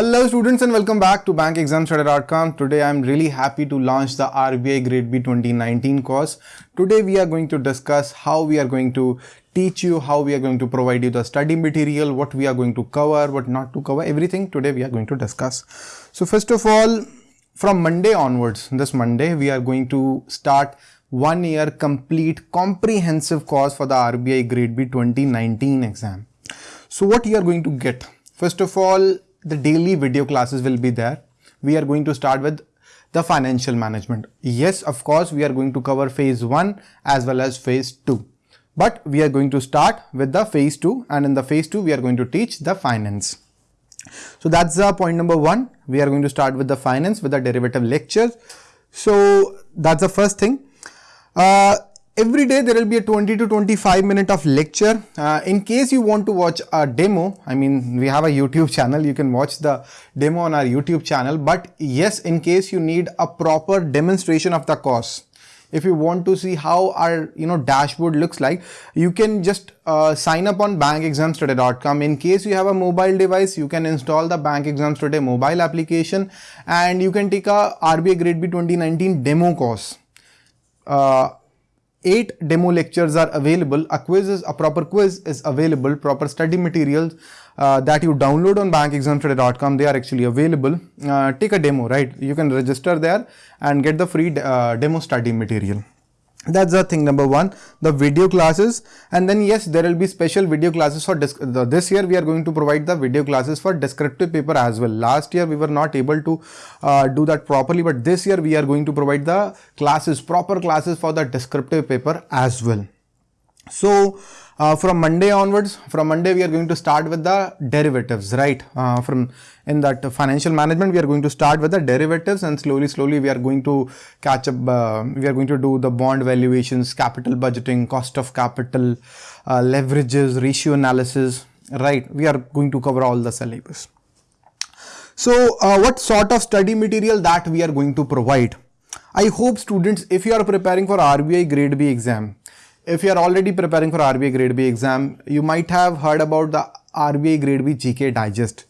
Hello students and welcome back to bankexamstoday.com. Today I'm really happy to launch the RBI Grade B 2019 course. Today we are going to discuss how we are going to teach you, how we are going to provide you the study material, what we are going to cover, what not to cover, everything today we are going to discuss. So first of all, from Monday onwards, this Monday, we are going to start one year complete comprehensive course for the RBI Grade B 2019 exam. So what you are going to get? First of all, the daily video classes will be there. We are going to start with the financial management. Yes, of course, we are going to cover phase 1 as well as phase 2. But we are going to start with the phase 2 and in the phase 2 we are going to teach the finance. So that's the point number 1. We are going to start with the finance with the derivative lectures. So that's the first thing. Uh, every day there will be a 20 to 25 minute of lecture. Uh, in case you want to watch a demo, I mean, we have a YouTube channel, you can watch the demo on our YouTube channel. But yes, in case you need a proper demonstration of the course, if you want to see how our you know dashboard looks like you can just uh, sign up on bankexamstoday.com in case you have a mobile device you can install the bank exams today mobile application and you can take a rbi grade b 2019 demo course uh, eight demo lectures are available. A quiz is a proper quiz is available. Proper study materials uh, that you download on bankexamstoday.com. They are actually available. Uh, take a demo, right? You can register there and get the free uh, demo study material that's the thing number one. The video classes. And then yes there will be special video classes for the, this year we are going to provide the video classes for descriptive paper as well. Last year we were not able to uh, do that properly but this year we are going to provide the classes proper classes for the descriptive paper as well. So uh, from Monday onwards, from Monday we are going to start with the derivatives, right? Uh, from in that financial management, we are going to start with the derivatives and slowly, slowly we are going to catch up. Uh, we are going to do the bond valuations, capital budgeting, cost of capital, uh, leverages, ratio analysis, right? We are going to cover all the syllabus. So uh, what sort of study material that we are going to provide? I hope students, if you are preparing for RBI grade B exam, if you are already preparing for RBI Grade B exam, you might have heard about the RBI Grade B GK Digest.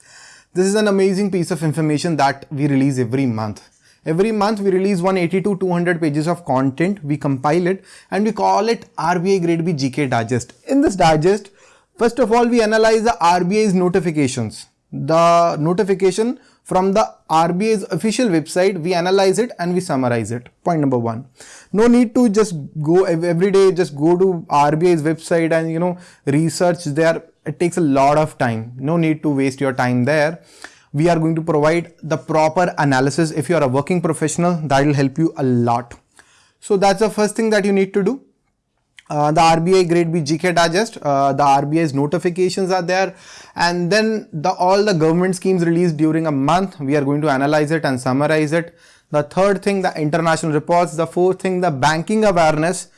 This is an amazing piece of information that we release every month. Every month we release 180 to 200 pages of content, we compile it and we call it RBI Grade B GK Digest. In this digest, first of all we analyze the RBI's notifications. The notification from the RBI's official website, we analyze it and we summarize it. Point number one. No need to just go every day, just go to RBI's website and, you know, research there. It takes a lot of time. No need to waste your time there. We are going to provide the proper analysis. If you are a working professional, that will help you a lot. So that's the first thing that you need to do. Uh, the RBI grade B GK digest, uh, the RBI's notifications are there and then the all the government schemes released during a month, we are going to analyze it and summarize it. The third thing, the international reports. The fourth thing, the banking awareness.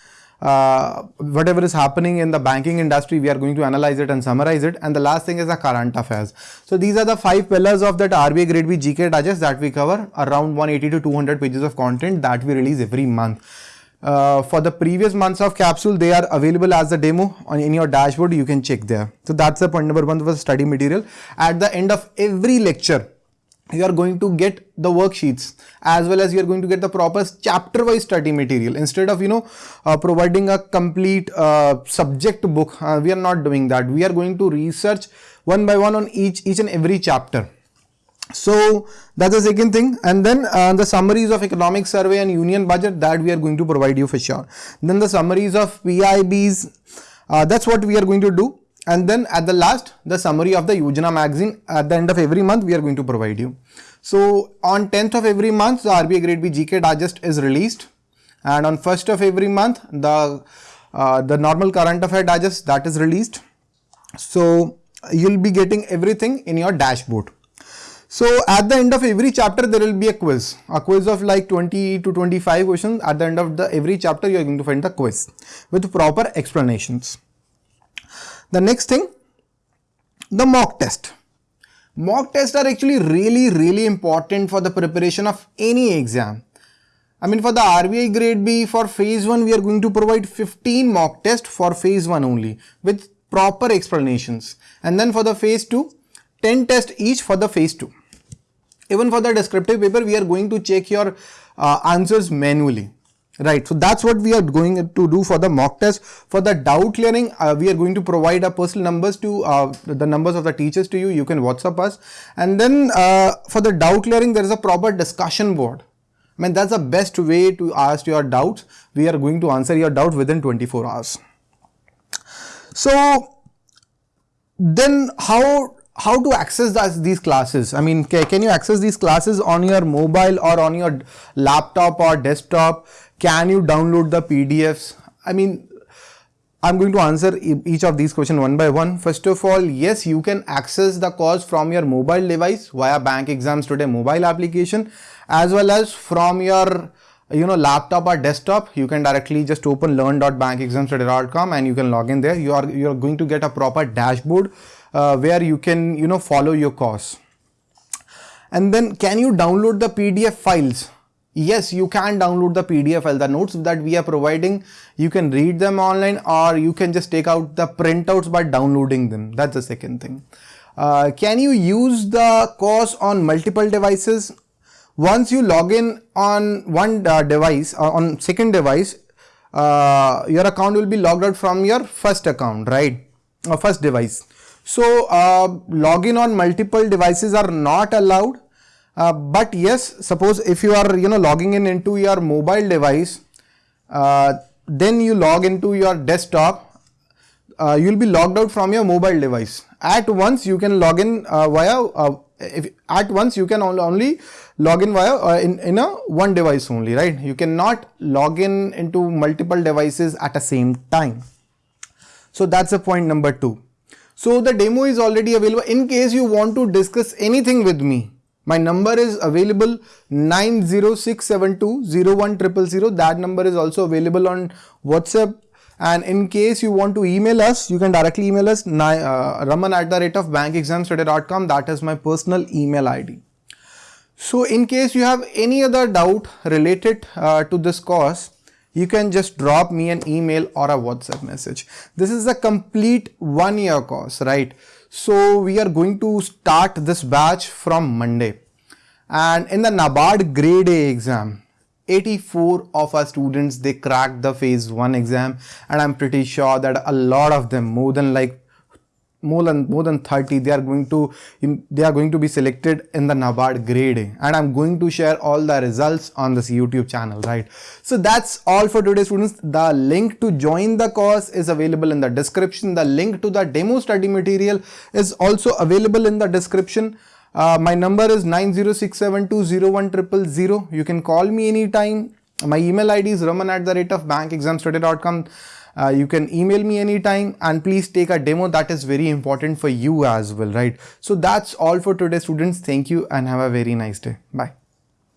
Uh, whatever is happening in the banking industry, we are going to analyze it and summarize it. And the last thing is the current affairs. So these are the five pillars of that RBI Grade B GK Digest that we cover around 180 to 200 pages of content that we release every month. Uh, for the previous months of capsule, they are available as a demo on in your dashboard. You can check there. So that's the point number one for study material. At the end of every lecture, you are going to get the worksheets as well as you are going to get the proper chapter wise study material instead of you know uh, providing a complete uh, subject book uh, we are not doing that we are going to research one by one on each each and every chapter so that's the second thing and then uh, the summaries of economic survey and union budget that we are going to provide you for sure. Then the summaries of PIBs uh, that's what we are going to do and then at the last the summary of the Yojana magazine at the end of every month we are going to provide you. So on 10th of every month the RBI grade B GK digest is released and on 1st of every month the uh, the normal current affair digest that is released. So you'll be getting everything in your dashboard. So at the end of every chapter, there will be a quiz, a quiz of like 20 to 25 questions. At the end of the every chapter, you are going to find the quiz with proper explanations. The next thing, the mock test. Mock tests are actually really, really important for the preparation of any exam. I mean for the RBI grade B for phase 1 we are going to provide 15 mock tests for phase 1 only with proper explanations and then for the phase 2 10 tests each for the phase 2. Even for the descriptive paper we are going to check your uh, answers manually. Right. So that's what we are going to do for the mock test. For the doubt clearing uh, we are going to provide our personal numbers to uh, the numbers of the teachers to you. You can whatsapp us. And then uh, for the doubt clearing there is a proper discussion board. I mean that's the best way to ask your doubts. We are going to answer your doubt within 24 hours. So then how how to access these classes? I mean, can you access these classes on your mobile or on your laptop or desktop? Can you download the PDFs? I mean, I'm going to answer each of these questions one by one. First of all, yes, you can access the course from your mobile device via Bank Exams Today mobile application as well as from your you know laptop or desktop you can directly just open learn.bankexamstoday.com and you can log in there you are you are going to get a proper dashboard uh, where you can you know follow your course. And then can you download the pdf files? Yes you can download the pdf file. The notes that we are providing you can read them online or you can just take out the printouts by downloading them. That's the second thing. Uh, can you use the course on multiple devices? Once you log in on one uh, device or uh, on second device uh, your account will be logged out from your first account right or first device so uh, login on multiple devices are not allowed. Uh, but yes, suppose if you are you know logging in into your mobile device, uh, then you log into your desktop, uh, you will be logged out from your mobile device. At once you can log in uh, via uh, if at once you can only log in via in, in a one device only right you cannot log in into multiple devices at the same time so that's the point number two so the demo is already available. In case you want to discuss anything with me, my number is available 90672 That number is also available on WhatsApp. And in case you want to email us, you can directly email us uh, raman at the rate of bankexamstoday.com. That is my personal email ID. So in case you have any other doubt related uh, to this course, you can just drop me an email or a WhatsApp message. This is a complete one year course, right? So we are going to start this batch from Monday. And in the NABARD grade A exam, 84 of our students, they cracked the phase one exam. And I'm pretty sure that a lot of them, more than like more than more than 30 they are going to they are going to be selected in the NABARD grade. And I'm going to share all the results on this YouTube channel right? So that's all for today students. The link to join the course is available in the description. The link to the demo study material is also available in the description. Uh, my number is 906720100 you can call me anytime. My email id is raman at the rate of bankexamstoday.com uh, you can email me anytime and please take a demo that is very important for you as well right? So that's all for today students. Thank you and have a very nice day. Bye